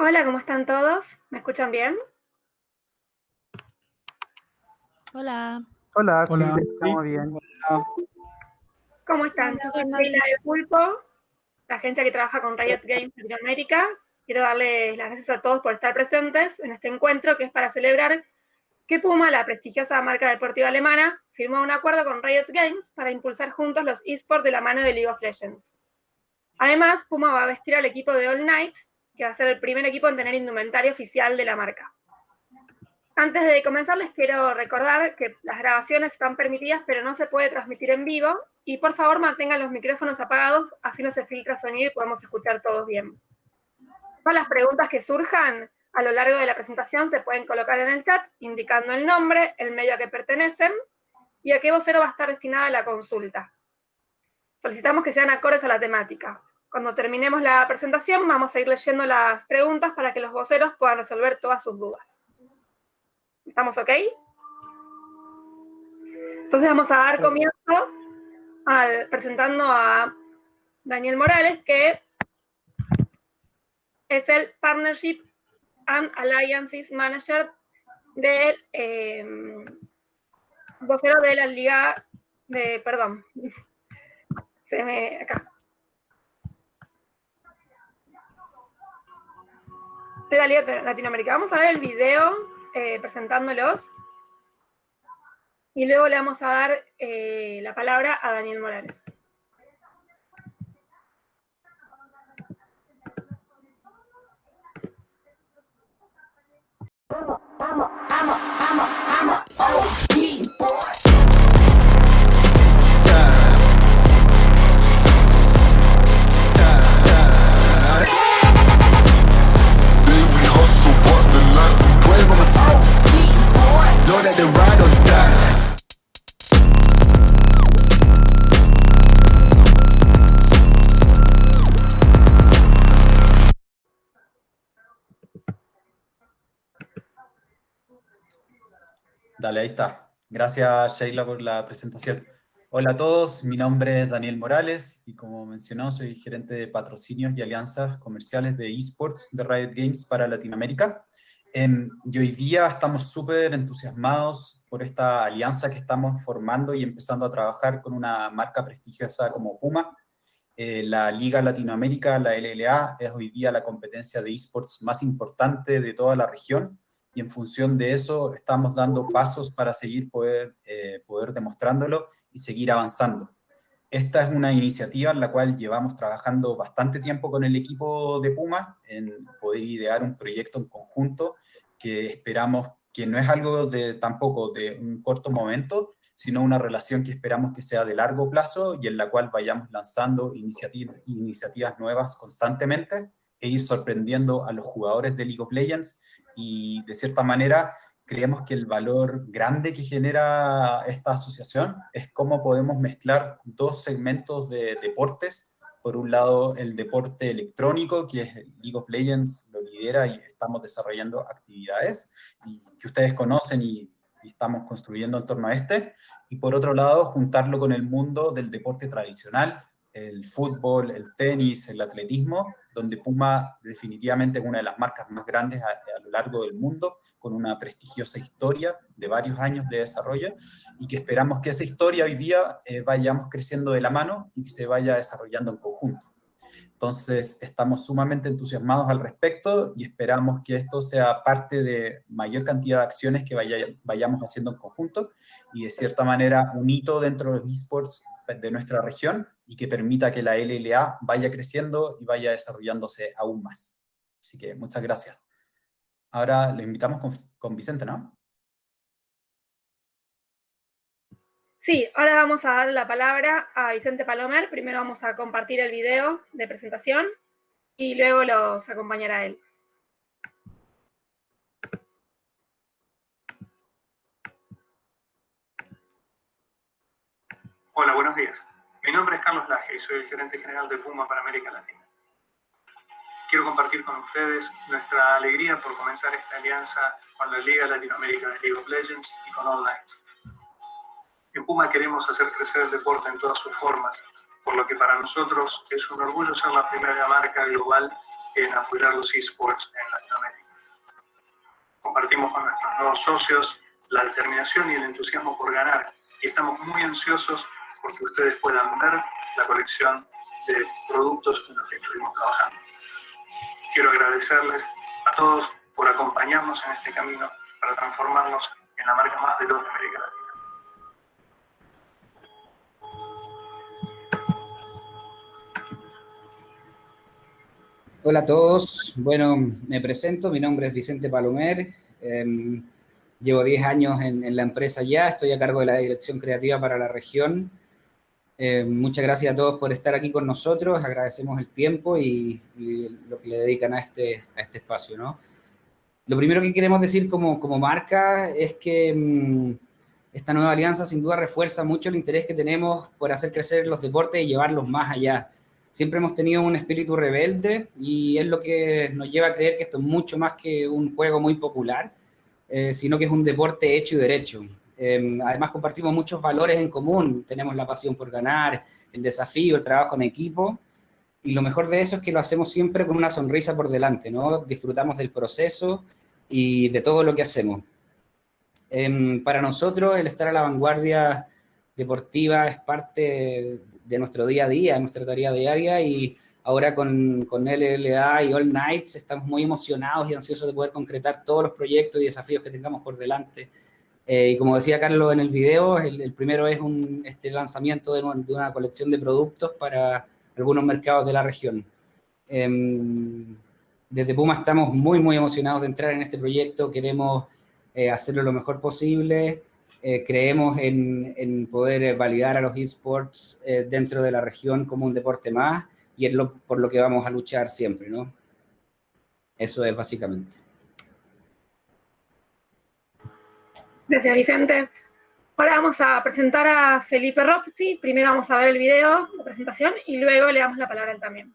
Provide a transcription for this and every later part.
Hola, ¿cómo están todos? ¿Me escuchan bien? Hola. Hola, sí, te escuchamos bien. ¿Cómo están? Hola, Yo soy. Sheila de Pulpo, la agencia que trabaja con Riot Games Latinoamérica. Quiero darles las gracias a todos por estar presentes en este encuentro que es para celebrar que Puma, la prestigiosa marca deportiva alemana, firmó un acuerdo con Riot Games para impulsar juntos los esports de la mano de League of Legends. Además, Puma va a vestir al equipo de All Knights, que va a ser el primer equipo en tener indumentaria oficial de la marca. Antes de comenzar, les quiero recordar que las grabaciones están permitidas, pero no se puede transmitir en vivo. Y por favor, mantengan los micrófonos apagados, así no se filtra sonido y podemos escuchar todos bien. Todas las preguntas que surjan a lo largo de la presentación se pueden colocar en el chat, indicando el nombre, el medio a que pertenecen y a qué vocero va a estar destinada la consulta. Solicitamos que sean acordes a la temática. Cuando terminemos la presentación, vamos a ir leyendo las preguntas para que los voceros puedan resolver todas sus dudas. ¿Estamos ok? Entonces vamos a dar comienzo al, presentando a Daniel Morales, que es el Partnership and Alliances Manager del eh, vocero de la Liga de, perdón, se me, acá. Latinoamérica. Vamos a ver el video eh, presentándolos. Y luego le vamos a dar eh, la palabra a Daniel Morales. We Know that they. Dale, ahí está. Gracias, Sheila, por la presentación. Hola a todos, mi nombre es Daniel Morales y como mencionó, soy gerente de patrocinios y alianzas comerciales de esports de Riot Games para Latinoamérica. Y hoy día estamos súper entusiasmados por esta alianza que estamos formando y empezando a trabajar con una marca prestigiosa como Puma. Eh, la Liga Latinoamérica, la LLA, es hoy día la competencia de esports más importante de toda la región y en función de eso estamos dando pasos para seguir poder, eh, poder demostrándolo y seguir avanzando. Esta es una iniciativa en la cual llevamos trabajando bastante tiempo con el equipo de Puma en poder idear un proyecto en conjunto que esperamos que no es algo de tampoco de un corto momento, sino una relación que esperamos que sea de largo plazo y en la cual vayamos lanzando iniciativas, iniciativas nuevas constantemente e ir sorprendiendo a los jugadores de League of Legends y de cierta manera creemos que el valor grande que genera esta asociación es cómo podemos mezclar dos segmentos de deportes. Por un lado, el deporte electrónico, que es League of Legends, lo lidera y estamos desarrollando actividades que ustedes conocen y estamos construyendo en torno a este. Y por otro lado, juntarlo con el mundo del deporte tradicional, el fútbol, el tenis, el atletismo, donde Puma definitivamente es una de las marcas más grandes a, lo largo del mundo, con una prestigiosa historia de varios años de desarrollo, y que esperamos que esa historia hoy día eh, vayamos creciendo de la mano y que se vaya desarrollando en conjunto. Entonces, estamos sumamente entusiasmados al respecto y esperamos que esto sea parte de mayor cantidad de acciones que vaya, vayamos haciendo en conjunto y de cierta manera un hito dentro de los esports de nuestra región y que permita que la LLA vaya creciendo y vaya desarrollándose aún más. Así que muchas gracias. Ahora le invitamos con, con Vicente, ¿no? Sí, ahora vamos a dar la palabra a Vicente Palomer. Primero vamos a compartir el video de presentación y luego los acompañará él. Hola, buenos días. Mi nombre es Carlos Laje y soy el gerente general de Puma para América Latina. Quiero compartir con ustedes nuestra alegría por comenzar esta alianza con la Liga Latinoamérica de League of Legends y con Online. En Puma queremos hacer crecer el deporte en todas sus formas, por lo que para nosotros es un orgullo ser la primera marca global en apoyar los esports en Compartimos con nuestros nuevos socios la determinación y el entusiasmo por ganar y estamos muy ansiosos porque ustedes puedan ver la colección de productos en los que estuvimos trabajando. Quiero agradecerles a todos por acompañarnos en este camino para transformarnos en la marca más veloz de América Latina. Hola a todos, bueno, me presento, mi nombre es Vicente Palomer, em, llevo 10 años en, la empresa ya, estoy a cargo de la dirección creativa para la región. Em, muchas gracias a todos por estar aquí con nosotros, agradecemos el tiempo y, lo que le dedican a este, a este espacio, ¿no? Lo primero que queremos decir como, como marca es que em, esta nueva alianza sin duda refuerza mucho el interés que tenemos por hacer crecer los deportes y llevarlos más allá siempre hemos tenido un espíritu rebelde y es lo que nos lleva a creer que esto es mucho más que un juego muy popular, eh, sino que es un deporte hecho y derecho. Em, además compartimos muchos valores en común, tenemos la pasión por ganar, el desafío, el trabajo en equipo, y lo mejor de eso es que lo hacemos siempre con una sonrisa por delante, ¿no? Disfrutamos del proceso y de todo lo que hacemos. Em, para nosotros el estar a la vanguardia deportiva es parte de nuestro día a día, de nuestra tarea diaria y ahora con, con LLA y All Nights estamos muy emocionados y ansiosos de poder concretar todos los proyectos y desafíos que tengamos por delante. Eh, y como decía Carlos en el video, el, primero es un, este lanzamiento de, una colección de productos para algunos mercados de la región. Em, desde Puma estamos muy, muy emocionados de entrar en este proyecto, queremos eh, hacerlo lo mejor posible, eh, creemos en, poder eh, validar a los esports eh, dentro de la región como un deporte más y es lo, por lo que vamos a luchar siempre, ¿no? Eso es básicamente. Gracias, Vicente. Ahora vamos a presentar a Felipe Ropsi. Primero vamos a ver el video de presentación y luego le damos la palabra a él también.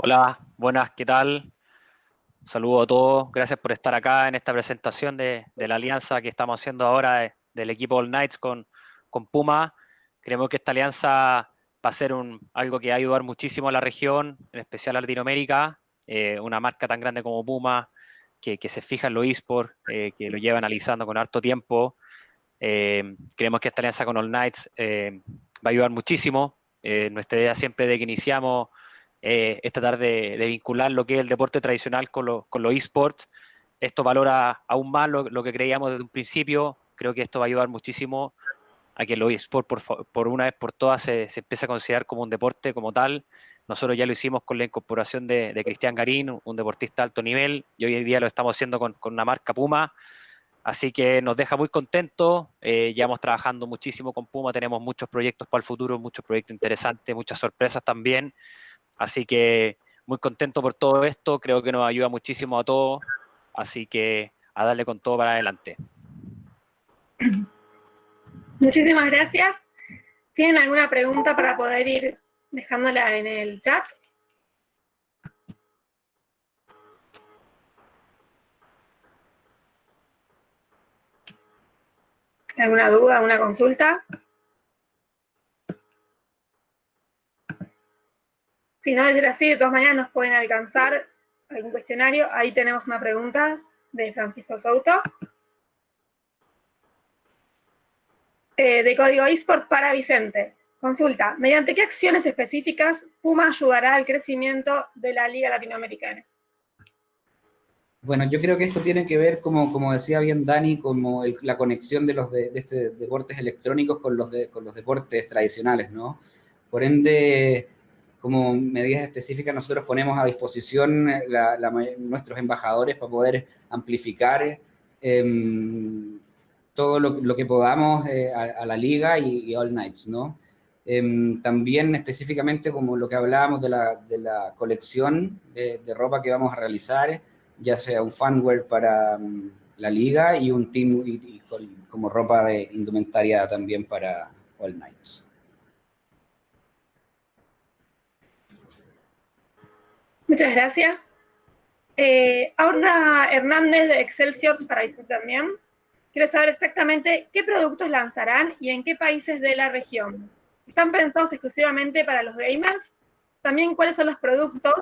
Hola, buenas, ¿qué tal? Saludo a todos, gracias por estar acá en esta presentación de, la alianza que estamos haciendo ahora del equipo All Knights con, Puma. Creemos que esta alianza va a ser un, algo que va a ayudar muchísimo a la región, en especial a Latinoamérica, eh, una marca tan grande como Puma, que, se fija en los esports, eh, que lo lleva analizando con harto tiempo. Eh, creemos que esta alianza con All Knights va a ayudar muchísimo. nuestra idea siempre de que iniciamos eh, es tratar de, vincular lo que es el deporte tradicional con, los esports. Esto valora aún más lo, que creíamos desde un principio. Creo que esto va a ayudar muchísimo a que los esports por, una vez por todas se, se, empiece a considerar como un deporte como tal. Nosotros ya lo hicimos con la incorporación de, Cristian Garín, un deportista de alto nivel, y hoy en día lo estamos haciendo con, una marca Puma. Así que nos deja muy contentos, eh, llevamos trabajando muchísimo con Puma, tenemos muchos proyectos para el futuro, muchos proyectos interesantes, muchas sorpresas también. Así que muy contento por todo esto, creo que nos ayuda muchísimo a todos, así que a darle con todo para adelante. Muchísimas gracias. ¿Tienen alguna pregunta para poder ir dejándola en el chat? ¿Alguna duda, alguna consulta? Si no es así, de todas maneras nos pueden alcanzar algún cuestionario. Ahí tenemos una pregunta de Francisco Souto. Eh, de Código eSport para Vicente. Consulta, ¿mediante qué acciones específicas Puma ayudará al crecimiento de la Liga Latinoamericana? Bueno, yo creo que esto tiene que ver, como, como decía bien Dani, como la conexión de los de, este deportes electrónicos con los, de, con los deportes tradicionales, ¿no? Por ende, como medidas específicas nosotros ponemos a disposición nuestros embajadores para poder amplificar em, todo lo, que podamos eh, a, la liga y, All Nights, ¿no? Em, también específicamente como lo que hablábamos de la, colección de, ropa que vamos a realizar, ya sea un fanware para mm, la liga y un team como ropa de indumentaria también para All Nights. Muchas gracias. Eh, Hernández de Excelsior para también. Quiero saber exactamente qué productos lanzarán y en qué países de la región. ¿Están pensados exclusivamente para los gamers? También cuáles son los productos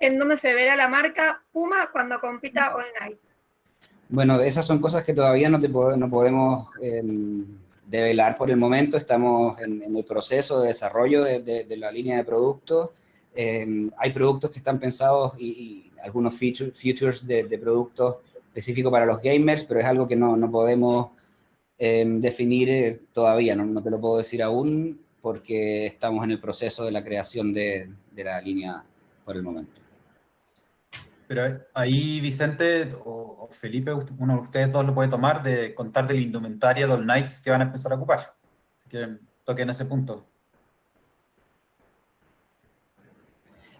en donde se verá la marca Puma cuando compita All Night. Bueno, esas son cosas que todavía no podemos em, develar por el momento. Estamos en, el proceso de desarrollo de, la línea de productos. Em, hay productos que están pensados y, algunos features de, productos específicos para los gamers, pero es algo que no, podemos em, definir eh, todavía, no, te lo puedo decir aún, porque estamos en el proceso de la creación de la línea por el momento. Pero ahí Vicente o, Felipe, uno de ustedes dos lo puede tomar de contar de la indumentaria de All Knights que van a empezar a ocupar. Si quieren, toquen ese punto.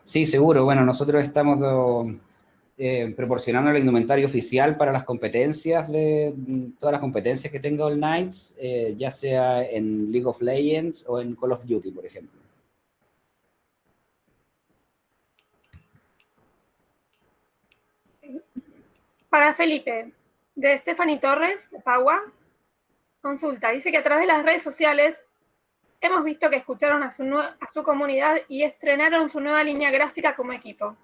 Sí, seguro. Bueno, nosotros estamos eh, proporcionando la indumentaria oficial para las competencias de todas las competencias que tenga All Knights, eh, ya sea en League of Legends o en Call of Duty, por ejemplo. Para Felipe, de Stephanie Torres, de Pagua, consulta, dice que a través de las redes sociales hemos visto que escucharon a su, comunidad y estrenaron su nueva línea gráfica como equipo.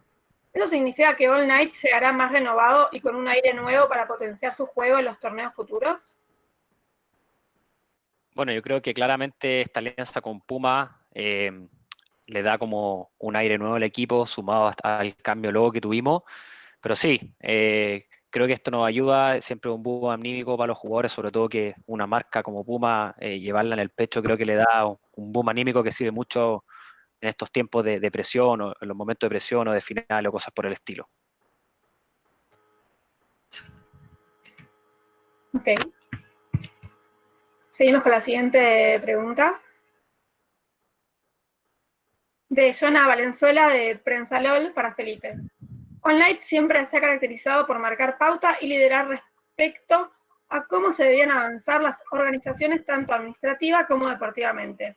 ¿Eso significa que All Night se hará más renovado y con un aire nuevo para potenciar su juego en los torneos futuros? Bueno, yo creo que claramente esta alianza con Puma eh, le da como un aire nuevo al equipo, sumado al cambio luego que tuvimos. Pero sí, eh, creo que esto nos ayuda, siempre un boom anímico para los jugadores, sobre todo que una marca como Puma, eh, llevarla en el pecho, creo que le da un boom anímico que sirve mucho en estos tiempos de, presión, o en los momentos de presión o de final o cosas por el estilo. Ok. Seguimos con la siguiente pregunta. De Jonah Valenzuela de Prensa LOL para Felipe. OnLight siempre se ha caracterizado por marcar pauta y liderar respecto a cómo se debían avanzar las organizaciones tanto administrativa como deportivamente.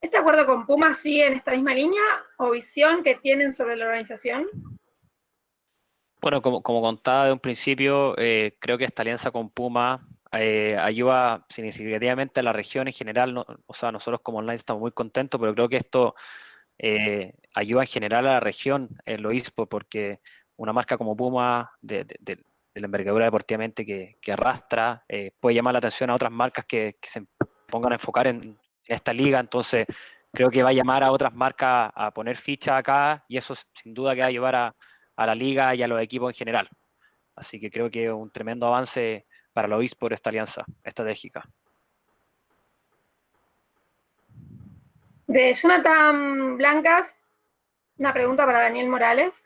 ¿Este acuerdo con Puma sigue en esta misma línea o visión que tienen sobre la organización? Bueno, como, contaba de un principio, eh, creo que esta alianza con Puma eh, ayuda significativamente a la región en general. o sea, nosotros como online estamos muy contentos, pero creo que esto eh, ayuda en general a la región en lo porque una marca como Puma, de, la envergadura deportivamente que, arrastra, eh, puede llamar la atención a otras marcas que, se pongan a enfocar en, esta liga, entonces creo que va a llamar a otras marcas a poner ficha acá, y eso sin duda que va a llevar a, la liga y a los equipos en general. Así que creo que un tremendo avance para los por esta alianza estratégica. De Jonathan Blancas, una pregunta para Daniel Morales.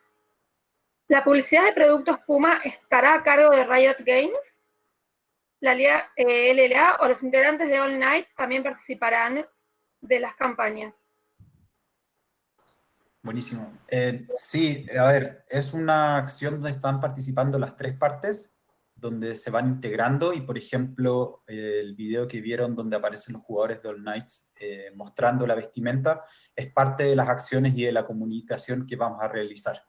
¿La publicidad de productos Puma estará a cargo de Riot Games? ¿La LLA eh, o los integrantes de All Night también participarán de las campañas? Buenísimo. Eh, sí, a ver, es una acción donde están participando las tres partes donde se van integrando y, por ejemplo, el video que vieron donde aparecen los jugadores de All Knights eh, mostrando la vestimenta es parte de las acciones y de la comunicación que vamos a realizar.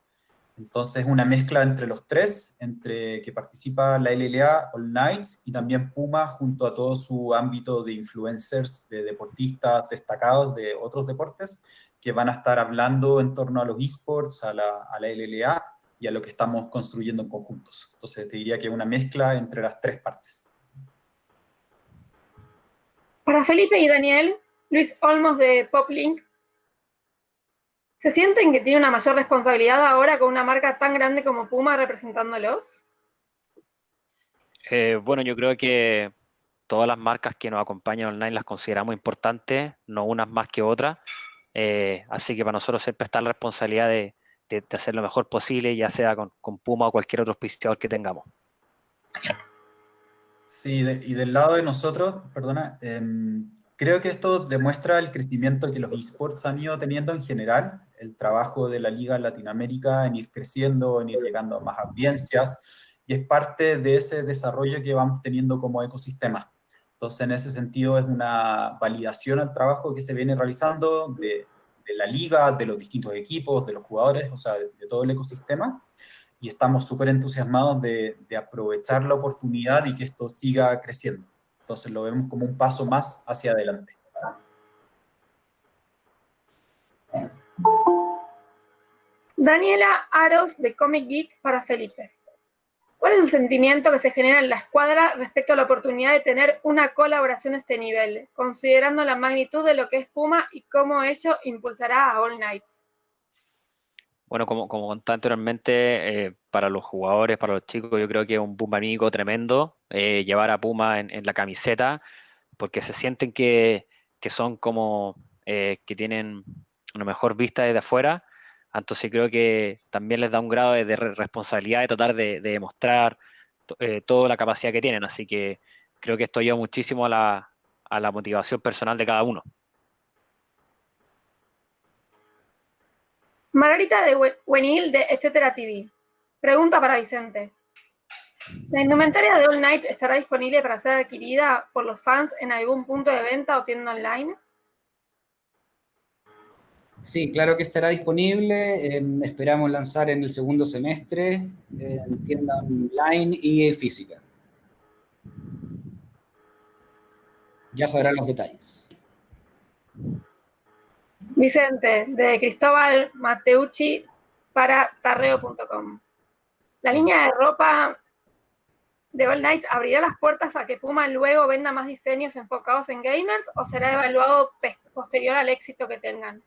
Entonces, una mezcla entre los tres, entre que participa la LLA, All Knights y también Puma junto a todo su ámbito de influencers, de deportistas destacados de otros deportes, que van a estar hablando en torno a los esports, a la, a la LLA y a lo que estamos construyendo en conjuntos. Entonces te diría que es una mezcla entre las tres partes. Para Felipe y Daniel, Luis Olmos de Poplink, ¿se sienten que tiene una mayor responsabilidad ahora con una marca tan grande como Puma representándolos? Eh, bueno, yo creo que todas las marcas que nos acompañan online las consideramos importantes, no unas más que otras, Eh, así que para nosotros siempre está la responsabilidad de, de, hacer lo mejor posible, ya sea con, con Puma o cualquier otro auspiciador que tengamos. Sí, y del lado de nosotros, perdona, em, creo que esto demuestra el crecimiento que los esports han ido teniendo en general, el trabajo de la Liga Latinoamérica en ir creciendo, en ir llegando a más audiencias, y es parte de ese desarrollo que vamos teniendo como ecosistema. Entonces, en ese sentido, es una validación al trabajo que se viene realizando de, la liga, de los distintos equipos, de los jugadores, o sea, de, de todo el ecosistema, y estamos súper entusiasmados de, de, aprovechar la oportunidad y que esto siga creciendo. Entonces lo vemos como un paso más hacia adelante. Daniela Aros de Comic Geek para Felipe. ¿Cuál es el sentimiento que se genera en la escuadra respecto a la oportunidad de tener una colaboración a este nivel, considerando la magnitud de lo que es Puma y cómo ello impulsará a All Knights? Bueno, como, como contaba anteriormente, eh, para los jugadores, para los chicos, yo creo que es un boom amigo tremendo eh, llevar a Puma en, en, la camiseta, porque se sienten que, que son como eh, que tienen una mejor vista desde afuera. Entonces creo que también les da un grado de, responsabilidad de tratar de, de demostrar eh, toda la capacidad que tienen. Así que creo que esto ayuda muchísimo a la, motivación personal de cada uno. Margarita de Buenil de Etcétera TV. Pregunta para Vicente. ¿La indumentaria de All Night estará disponible para ser adquirida por los fans en algún punto de venta o tienda online? Sí, claro que estará disponible. Eh, esperamos lanzar en el segundo semestre eh, en tienda online y física. Ya sabrán los detalles. Vicente, de Cristóbal Mateucci para tarreo.com. La línea de ropa de All Night abrirá las puertas a que Puma luego venda más diseños enfocados en gamers o será evaluado posterior al éxito que tengan?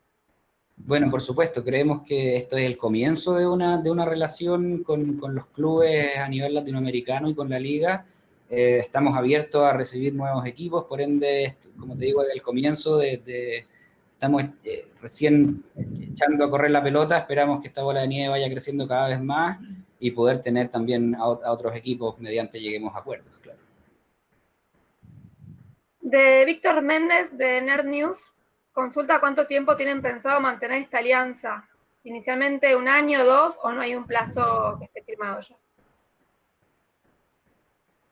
Bueno, por supuesto, creemos que esto es el comienzo de una, de una relación con, con los clubes a nivel latinoamericano y con la liga. Eh, estamos abiertos a recibir nuevos equipos, por ende, como te digo, el comienzo de, estamos eh, recién echando a correr la pelota, esperamos que esta bola de nieve vaya creciendo cada vez más y poder tener también a, a otros equipos mediante lleguemos a acuerdos, claro. De Víctor Méndez, de Nerd News, consulta cuánto tiempo tienen pensado mantener esta alianza. ¿Inicialmente un año, dos, o no hay un plazo que esté firmado ya?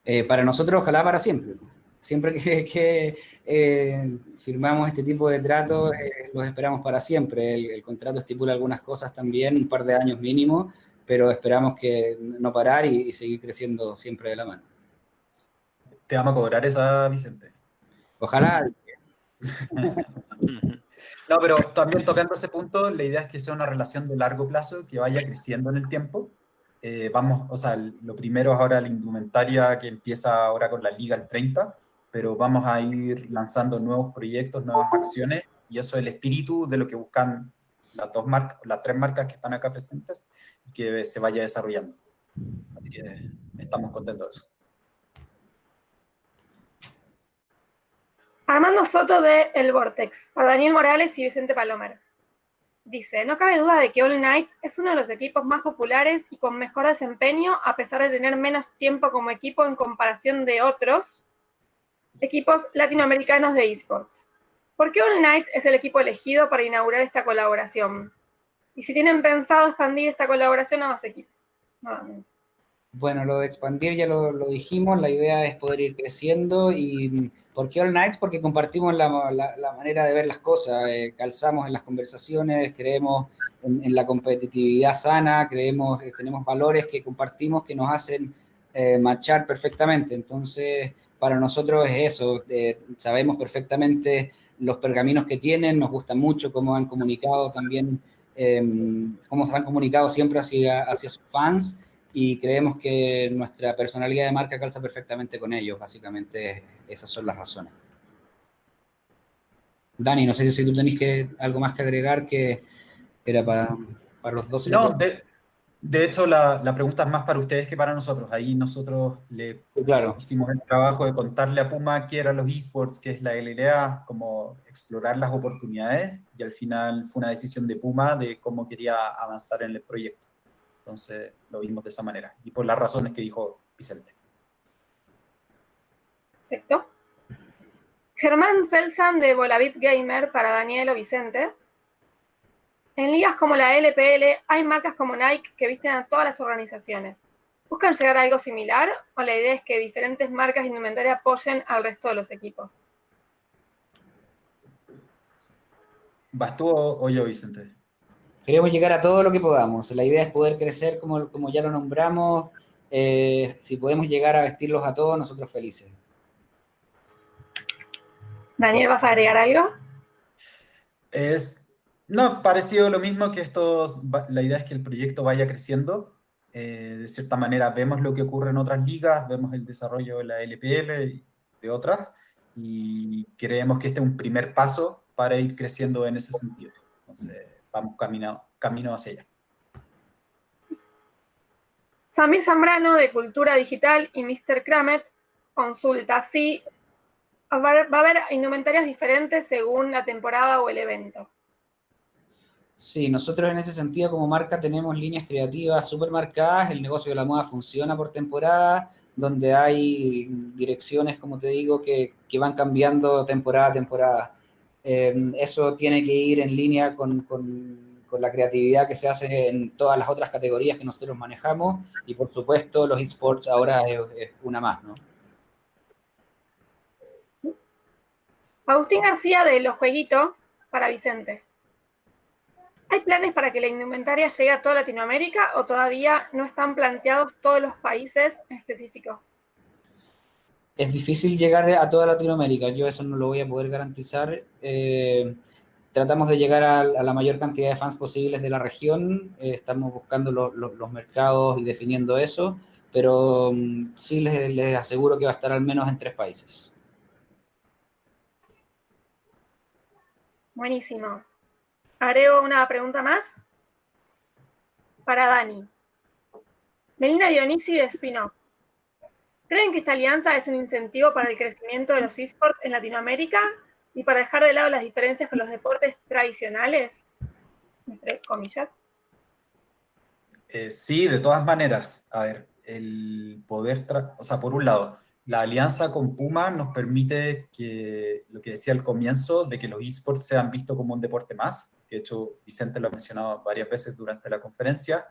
Eh, para nosotros, ojalá para siempre. Siempre que, que eh, firmamos este tipo de tratos, eh, los esperamos para siempre. El, el, contrato estipula algunas cosas también, un par de años mínimo, pero esperamos que no parar y, y seguir creciendo siempre de la mano. ¿Te vamos a cobrar esa, Vicente? Ojalá. no, pero también tocando ese punto, la idea es que sea una relación de largo plazo, que vaya creciendo en el tiempo. Eh, vamos, o sea, lo primero es ahora la indumentaria que empieza ahora con la Liga el 30, pero vamos a ir lanzando nuevos proyectos, nuevas acciones, y eso es el espíritu de lo que buscan las dos marcas, las tres marcas que están acá presentes, y que se vaya desarrollando. Así que estamos contentos de eso. Armando Soto de El Vortex, para Daniel Morales y Vicente Palomer. Dice, no cabe duda de que All Knights es uno de los equipos más populares y con mejor desempeño, a pesar de tener menos tiempo como equipo en comparación de otros equipos latinoamericanos de esports. ¿Por qué All Knights es el equipo elegido para inaugurar esta colaboración? Y si tienen pensado expandir esta colaboración a más equipos. Nuevamente. Bueno, lo de expandir ya lo, dijimos, la idea es poder ir creciendo y ¿por qué All Nights? Porque compartimos la, la, manera de ver las cosas, eh, calzamos en las conversaciones, creemos en, la competitividad sana, creemos, eh, tenemos valores que compartimos que nos hacen eh, marchar perfectamente, entonces para nosotros es eso, eh, sabemos perfectamente los pergaminos que tienen, nos gusta mucho cómo han comunicado también, cómo se han comunicado siempre hacia, hacia sus fans, y creemos que nuestra personalidad de marca calza perfectamente con ellos, básicamente esas son las razones. Dani, no sé si tú tenéis que, algo más que agregar que era para, para los dos. No, de, De hecho, la, la, pregunta es más para ustedes que para nosotros. Ahí nosotros le claro. hicimos el trabajo de contarle a Puma qué eran los esports, qué es la LLA, cómo explorar las oportunidades, y al final fue una decisión de Puma de cómo quería avanzar en el proyecto. Entonces lo vimos de esa manera, y por las razones que dijo Vicente. Perfecto. Germán Celsan de Volavip Gamer para Daniel o Vicente. En ligas como la LPL hay marcas como Nike que visten a todas las organizaciones. ¿Buscan llegar a algo similar o la idea es que diferentes marcas de indumentaria apoyen al resto de los equipos? ¿Vas tú o yo, Vicente? Queremos llegar a todo lo que podamos. La idea es poder crecer como, como ya lo nombramos. Eh, si podemos llegar a vestirlos a todos, nosotros felices. Daniel, ¿vas a agregar algo? Es no, parecido lo mismo que esto, la idea es que el proyecto vaya creciendo. Eh, de cierta manera vemos lo que ocurre en otras ligas, vemos el desarrollo de la LPL y de otras, y creemos que este es un primer paso para ir creciendo en ese sentido. Entonces, vamos camino, camino hacia allá. Samir Zambrano de Cultura Digital y Mr. Kramet consulta si va a haber indumentarias diferentes según la temporada o el evento. Sí, nosotros en ese sentido como marca tenemos líneas creativas súper marcadas, el negocio de la moda funciona por temporada, donde hay direcciones, como te digo, que, que van cambiando temporada a temporada. Em, eso tiene que ir en línea con, con, la creatividad que se hace en todas las otras categorías que nosotros manejamos, y por supuesto los esports ahora es, es una más, ¿no? Agustín García de Los Jueguitos para Vicente. ¿Hay planes para que la indumentaria llegue a toda Latinoamérica o todavía no están planteados todos los países en específico? Es difícil llegar a toda Latinoamérica, yo eso no lo voy a poder garantizar. Eh, tratamos de llegar a, la mayor cantidad de fans posibles de la región, eh, estamos buscando lo, lo, los mercados y definiendo eso, pero um, sí les, aseguro que va a estar al menos en tres países. Buenísimo. Agrego una pregunta más para Dani. Melina Dionisi de. ¿Creen que esta alianza es un incentivo para el crecimiento de los esports en Latinoamérica y para dejar de lado las diferencias con los deportes tradicionales? Entre comillas. Eh, sí, de todas maneras. A ver, el poder, o sea, por un lado, la alianza con Puma nos permite que, lo que decía al comienzo, de que los esports sean vistos como un deporte más, que de hecho Vicente lo ha mencionado varias veces durante la conferencia,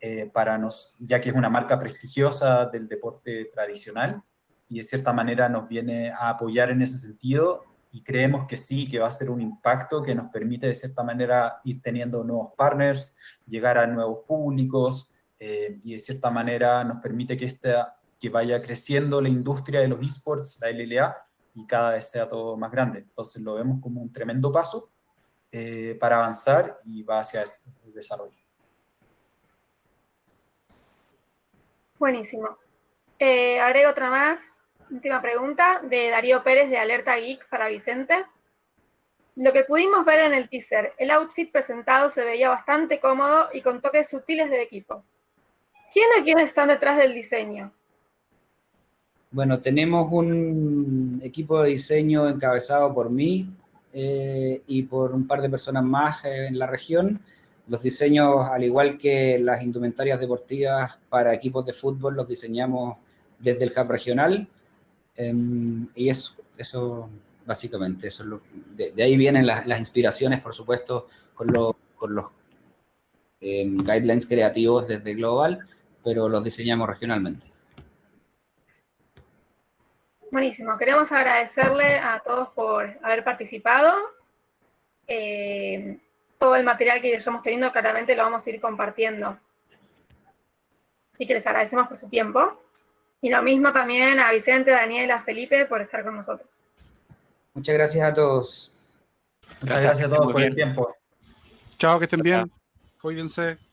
eh, para nos, ya que es una marca prestigiosa del deporte tradicional y de cierta manera nos viene a apoyar en ese sentido y creemos que sí, que va a ser un impacto que nos permite de cierta manera ir teniendo nuevos partners, llegar a nuevos públicos eh, y de cierta manera nos permite que, esta, que vaya creciendo la industria de los esports, la LLA, y cada vez sea todo más grande. Entonces lo vemos como un tremendo paso eh, para avanzar y va hacia ese desarrollo. Buenísimo. Eh, agrego otra más, última pregunta, de Darío Pérez de Alerta Geek para Vicente. Lo que pudimos ver en el teaser, el outfit presentado se veía bastante cómodo y con toques sutiles de equipo. ¿Quién o quiénes están detrás del diseño? Bueno, tenemos un equipo de diseño encabezado por mí, eh, y por un par de personas más eh, en la región. Los diseños, al igual que las indumentarias deportivas para equipos de fútbol, los diseñamos desde el hub regional. Eh, y eso, eso básicamente, eso lo, de, ahí vienen las, inspiraciones, por supuesto, con, lo, con los em, guidelines creativos desde Global, pero los diseñamos regionalmente. Buenísimo, queremos agradecerle a todos por haber participado. Eh, todo el material que estamos teniendo claramente lo vamos a ir compartiendo. Así que les agradecemos por su tiempo. Y lo mismo también a Vicente, Daniel, a Felipe por estar con nosotros. Muchas gracias a todos. Muchas gracias, gracias a todos por el tiempo. Chao, que estén bien. Cuídense.